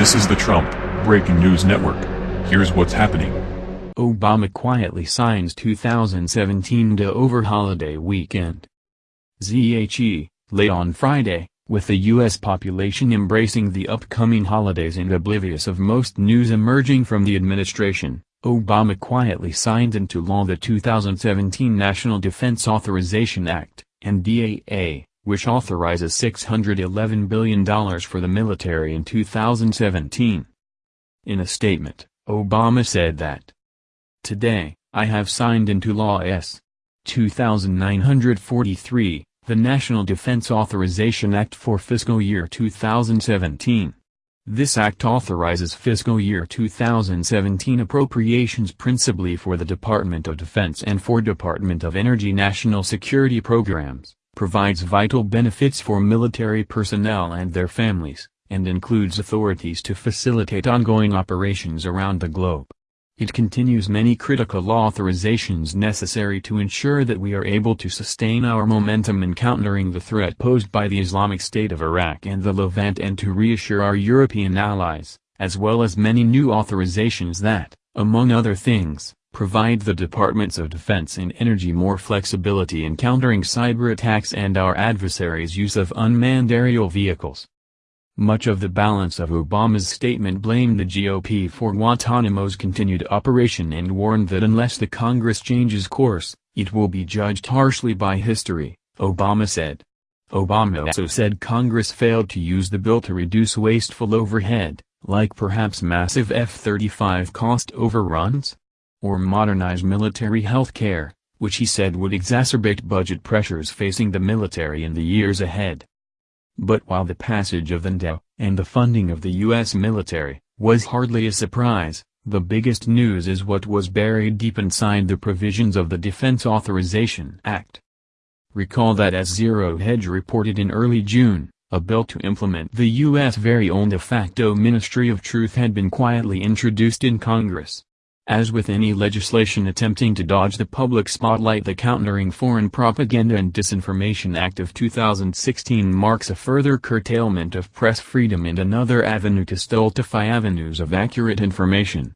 This is the Trump Breaking News Network. Here's what's happening. Obama quietly signs 2017 to over holiday weekend. ZHE, late on Friday, with the U.S. population embracing the upcoming holidays and oblivious of most news emerging from the administration, Obama quietly signed into law the 2017 National Defense Authorization Act, NDAA, which authorizes $611 billion for the military in 2017. In a statement, Obama said that, Today, I have signed into law S. 2943, the National Defense Authorization Act for fiscal year 2017. This act authorizes fiscal year 2017 appropriations principally for the Department of Defense and for Department of Energy national security programs, provides vital benefits for military personnel and their families, and includes authorities to facilitate ongoing operations around the globe. It continues many critical authorizations necessary to ensure that we are able to sustain our momentum in countering the threat posed by the Islamic State of Iraq and the Levant and to reassure our European allies, as well as many new authorizations that, among other things, provide the Departments of Defense and Energy more flexibility in countering cyber attacks and our adversaries' use of unmanned aerial vehicles. Much of the balance of Obama's statement blamed the GOP for Guantanamo's continued operation and warned that unless the Congress changes course, it will be judged harshly by history, Obama said. Obama also said Congress failed to use the bill to reduce wasteful overhead, like perhaps massive F-35 cost overruns? Or modernize military health care, which he said would exacerbate budget pressures facing the military in the years ahead. But while the passage of the NDAA, and the funding of the U.S. military, was hardly a surprise, the biggest news is what was buried deep inside the provisions of the Defense Authorization Act. Recall that as Zero Hedge reported in early June, a bill to implement the U.S. very own de facto Ministry of Truth had been quietly introduced in Congress. As with any legislation attempting to dodge the public spotlight the Countering Foreign Propaganda and Disinformation Act of 2016 marks a further curtailment of press freedom and another avenue to stultify avenues of accurate information.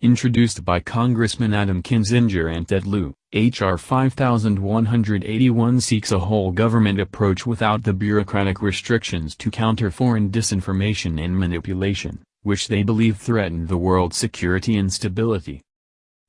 Introduced by Congressman Adam Kinzinger and Ted Lieu, H.R. 5181 seeks a whole government approach without the bureaucratic restrictions to counter foreign disinformation and manipulation which they believe threaten the world's security and stability.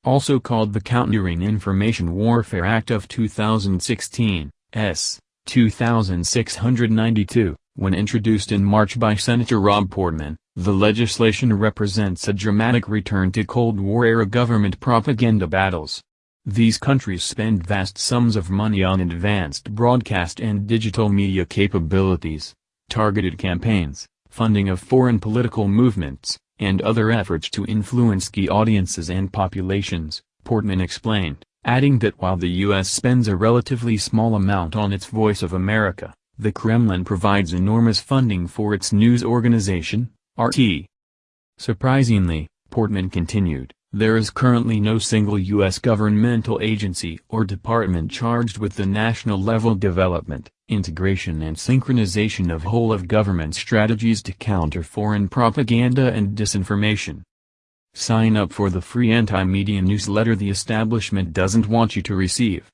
Also called the Countering Information Warfare Act of 2016, S. 2692, when introduced in March by Senator Rob Portman, the legislation represents a dramatic return to Cold War-era government propaganda battles. These countries spend vast sums of money on advanced broadcast and digital media capabilities, targeted campaigns, funding of foreign political movements, and other efforts to influence key audiences and populations, Portman explained, adding that while the U.S. spends a relatively small amount on its Voice of America, the Kremlin provides enormous funding for its news organization, RT. Surprisingly, Portman continued, there is currently no single U.S. governmental agency or department charged with the national-level development, integration and synchronization of whole-of-government strategies to counter foreign propaganda and disinformation. Sign up for the free anti-media newsletter the establishment doesn't want you to receive.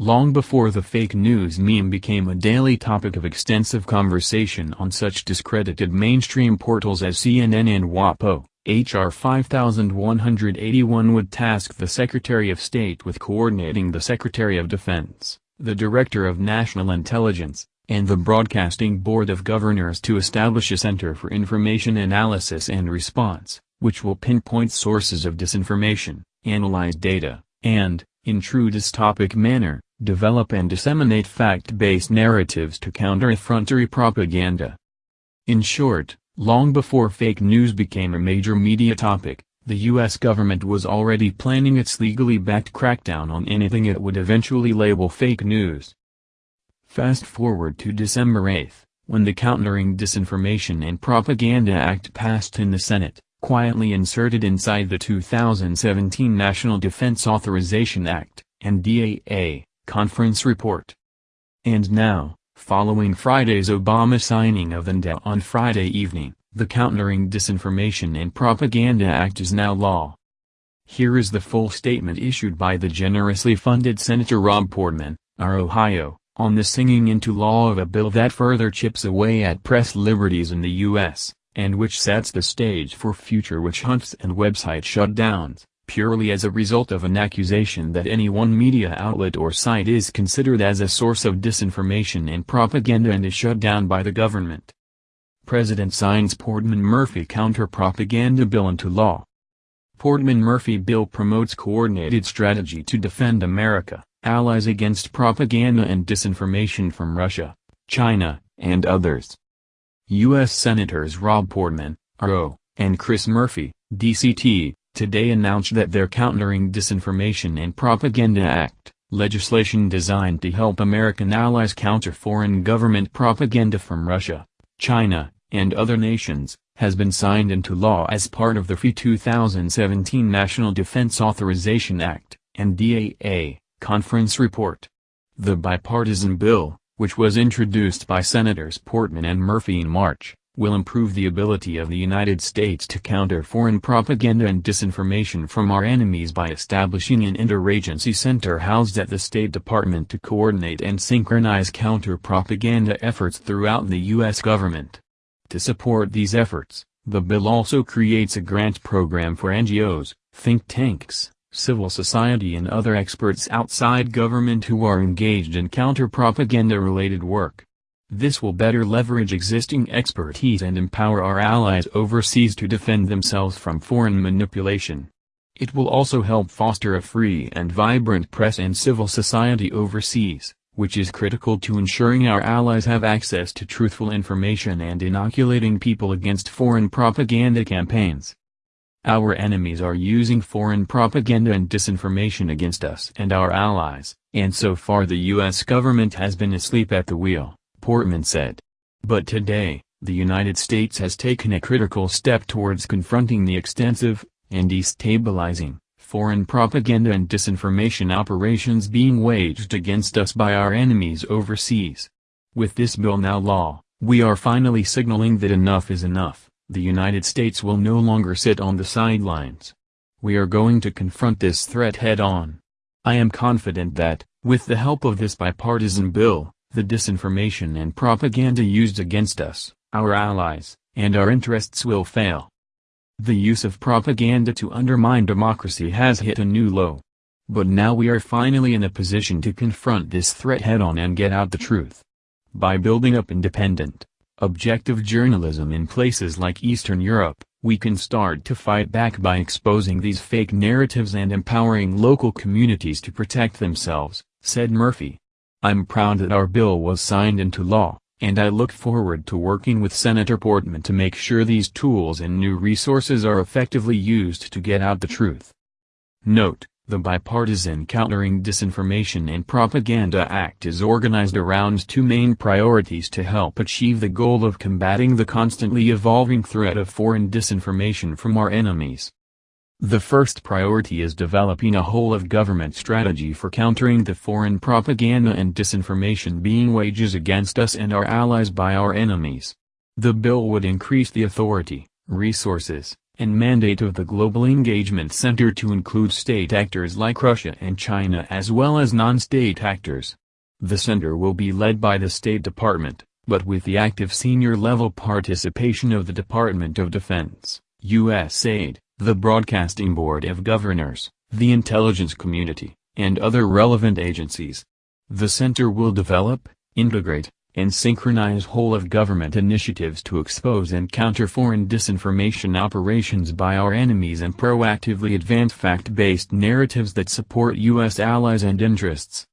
Long before the fake news meme became a daily topic of extensive conversation on such discredited mainstream portals as CNN and WAPO, H.R. 5181 would task the Secretary of State with coordinating the Secretary of Defense, the Director of National Intelligence, and the Broadcasting Board of Governors to establish a Center for Information Analysis and Response, which will pinpoint sources of disinformation, analyze data, and, in true dystopic manner, develop and disseminate fact-based narratives to counter effrontery propaganda. In short, Long before fake news became a major media topic, the U.S. government was already planning its legally backed crackdown on anything it would eventually label fake news. Fast forward to December 8, when the Countering Disinformation and Propaganda Act passed in the Senate, quietly inserted inside the 2017 National Defense Authorization Act, NDAA, conference report. And now, Following Friday's Obama signing of NDAA on Friday evening, the Countering Disinformation and Propaganda Act is now law. Here is the full statement issued by the generously funded Senator Rob Portman, our Ohio, on the singing into law of a bill that further chips away at press liberties in the U.S., and which sets the stage for future witch hunts and website shutdowns, purely as a result of an accusation that any one media outlet or site is considered as a source of disinformation and propaganda and is shut down by the government. President signs Portman-Murphy counter-propaganda bill into law. Portman-Murphy bill promotes coordinated strategy to defend America, allies against propaganda and disinformation from Russia, China, and others. U.S. Senators Rob Portman, RO, and Chris Murphy, DCT, today announced that their Countering Disinformation and Propaganda Act, legislation designed to help American allies counter foreign government propaganda from Russia, China, and other nations, has been signed into law as part of the FY 2017 National Defense Authorization Act, NDAA, conference report. The bipartisan bill, which was introduced by Senators Portman and Murphy in March, will improve the ability of the United States to counter foreign propaganda and disinformation from our enemies by establishing an interagency center housed at the State Department to coordinate and synchronize counter-propaganda efforts throughout the U.S. government. To support these efforts, the bill also creates a grant program for NGOs, think tanks, civil society and other experts outside government who are engaged in counter-propaganda-related work. This will better leverage existing expertise and empower our allies overseas to defend themselves from foreign manipulation. It will also help foster a free and vibrant press and civil society overseas which is critical to ensuring our allies have access to truthful information and inoculating people against foreign propaganda campaigns. Our enemies are using foreign propaganda and disinformation against us and our allies, and so far the U.S. government has been asleep at the wheel, Portman said. But today, the United States has taken a critical step towards confronting the extensive, and destabilizing, foreign propaganda and disinformation operations being waged against us by our enemies overseas. With this bill now law, we are finally signaling that enough is enough, the United States will no longer sit on the sidelines. We are going to confront this threat head-on. I am confident that, with the help of this bipartisan bill, the disinformation and propaganda used against us, our allies, and our interests will fail. The use of propaganda to undermine democracy has hit a new low. But now we are finally in a position to confront this threat head-on and get out the truth. By building up independent, objective journalism in places like Eastern Europe, we can start to fight back by exposing these fake narratives and empowering local communities to protect themselves, said Murphy. I'm proud that our bill was signed into law and I look forward to working with Senator Portman to make sure these tools and new resources are effectively used to get out the truth. Note, the Bipartisan Countering Disinformation and Propaganda Act is organized around two main priorities to help achieve the goal of combating the constantly evolving threat of foreign disinformation from our enemies. The first priority is developing a whole-of-government strategy for countering the foreign propaganda and disinformation being waged against us and our allies by our enemies. The bill would increase the authority, resources, and mandate of the Global Engagement Center to include state actors like Russia and China as well as non-state actors. The center will be led by the State Department, but with the active senior-level participation of the Department of Defense, USAID, the Broadcasting Board of Governors, the intelligence community, and other relevant agencies. The center will develop, integrate, and synchronize whole-of-government initiatives to expose and counter foreign disinformation operations by our enemies and proactively advance fact-based narratives that support U.S. allies and interests.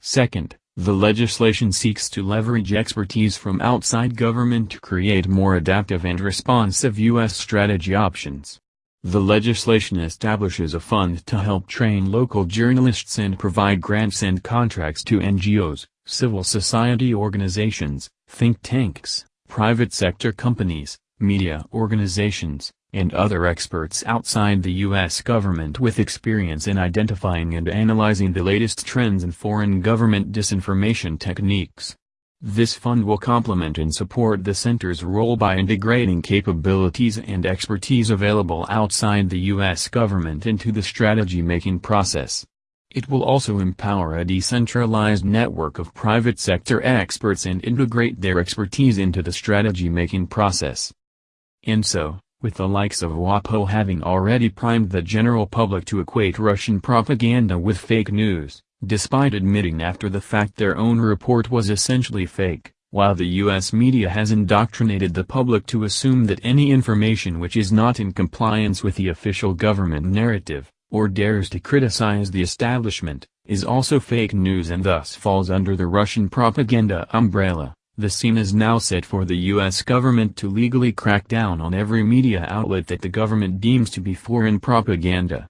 Second, the legislation seeks to leverage expertise from outside government to create more adaptive and responsive U.S. strategy options. The legislation establishes a fund to help train local journalists and provide grants and contracts to NGOs, civil society organizations, think tanks, private sector companies, media organizations, and other experts outside the U.S. government with experience in identifying and analyzing the latest trends in foreign government disinformation techniques. This fund will complement and support the center's role by integrating capabilities and expertise available outside the U.S. government into the strategy-making process. It will also empower a decentralized network of private sector experts and integrate their expertise into the strategy-making process. And so, with the likes of WAPO having already primed the general public to equate Russian propaganda with fake news, despite admitting after the fact their own report was essentially fake, while the U.S. media has indoctrinated the public to assume that any information which is not in compliance with the official government narrative, or dares to criticize the establishment, is also fake news and thus falls under the Russian propaganda umbrella. The scene is now set for the U.S. government to legally crack down on every media outlet that the government deems to be foreign propaganda.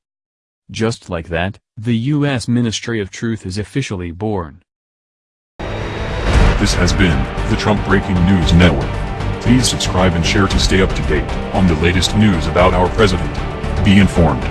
Just like that, the U.S. Ministry of Truth is officially born. This has been the Trump Breaking News Network. Please subscribe and share to stay up to date on the latest news about our president. Be informed.